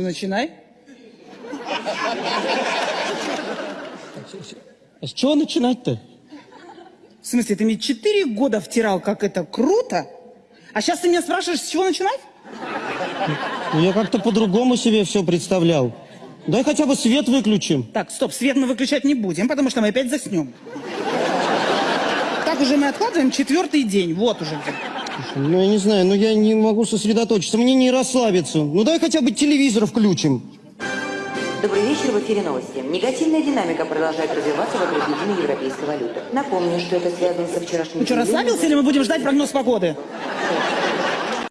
Начинай. А с чего начинать-то? В смысле, ты мне четыре года втирал, как это круто, а сейчас ты меня спрашиваешь, с чего начинать? Ну, я как-то по-другому себе все представлял. Дай хотя бы свет выключим. Так, стоп, свет мы выключать не будем, потому что мы опять заснем. Так уже мы откладываем четвертый день, вот уже где. Ну, я не знаю, ну я не могу сосредоточиться, мне не расслабиться. Ну, дай хотя бы телевизор включим. Добрый вечер, в эфире новости. Негативная динамика продолжает развиваться вокруг единой европейской валюты. Напомню, что это связано со вчерашним... Ну что, расслабился или мы будем ждать прогноз погоды?